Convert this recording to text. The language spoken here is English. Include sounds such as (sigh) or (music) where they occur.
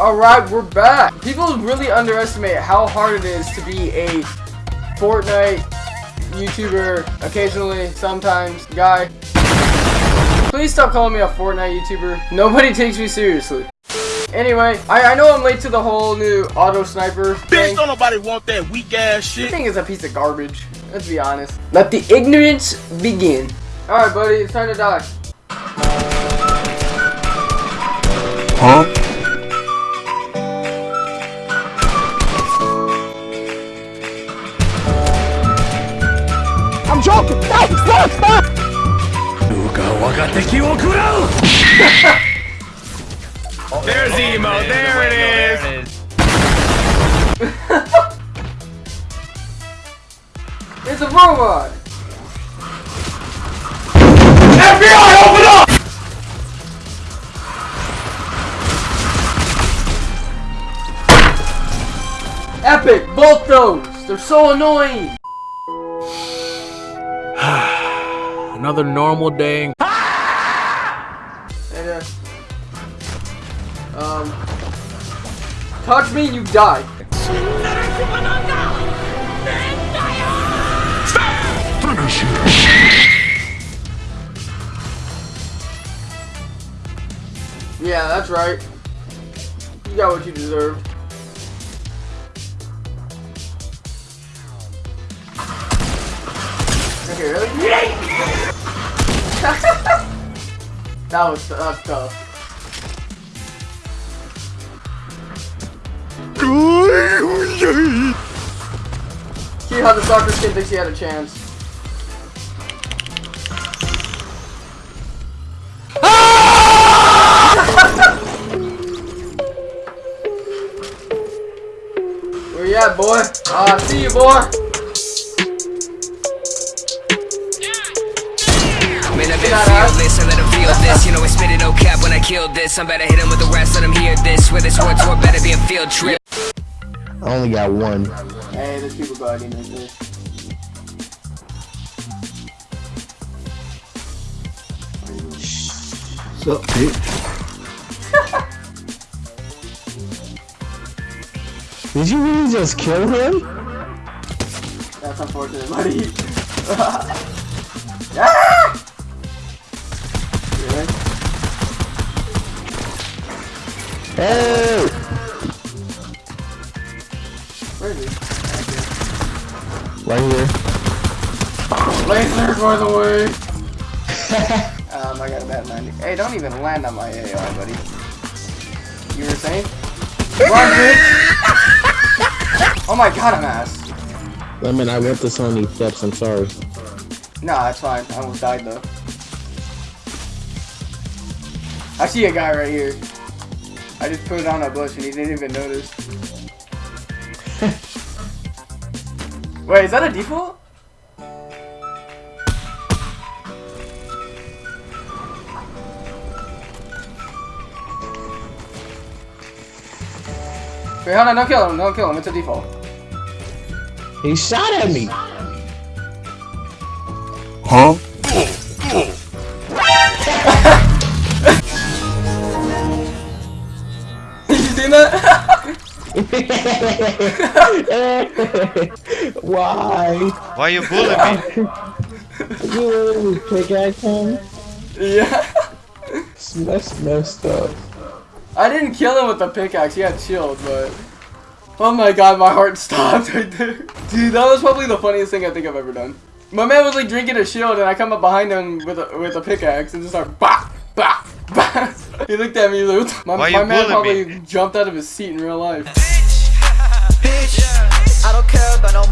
Alright, we're back. People really underestimate how hard it is to be a Fortnite YouTuber, occasionally, sometimes, guy. Please stop calling me a Fortnite YouTuber. Nobody (laughs) takes me seriously. Anyway, I, I know I'm late to the whole new auto sniper thing. Bitch, don't nobody want that weak ass This shit. thing is a piece of garbage. Let's be honest. Let the ignorance begin. Alright, buddy, it's time to die. Huh? I'm joking! Stop! Stop! Stop! There's emo. There it is. It's a robot! FBI, open up! Epic! Both those! They're so annoying! Another normal day. And, uh, um, touch me, you die. Yeah, that's right. You got what you deserved. Okay, really? (laughs) that was that's tough. See how the soccer kid thinks he had a chance. (laughs) Where you at, boy? Ah, see you, boy. Man, I've been Shout out. fearless, I let them feel this You know I spit it no cap when I killed this I'm better hit him with the rest, let them hear this Where this war tour better be a field trip I only got one. Hey, there's people guarding this. What's up, bitch? (laughs) Did you really just kill him? That's unfortunate, buddy. (laughs) ah! Hey! Where is he? Right here. Laser for the way. (laughs) um, I got a bad landing. Hey, don't even land on my AR, buddy. You were saying? Run, bitch! Oh my god, I'm ass. Lemon, I went this on these steps, I'm sorry. Nah, it's fine. I almost died though. I see a guy right here. I just put it on a bush and he didn't even notice. (laughs) Wait, is that a default? Wait, hold on, don't kill him, don't kill him, it's a default. He shot at me! Huh? Did you see that? Why? Why you bullying me? (laughs) You literally pickaxe him? yeah. That's messed up. I didn't kill him with the pickaxe, he had shield, but... Oh my god, my heart (laughs) stopped right there. Dude, that was probably the funniest thing I think I've ever done. My man was like drinking a shield and I come up behind him with a, with a pickaxe and just start bah, bah, bah. He looked at me like, my, Why my man probably me? jumped out of his seat in real life. Bitch, I don't care about no.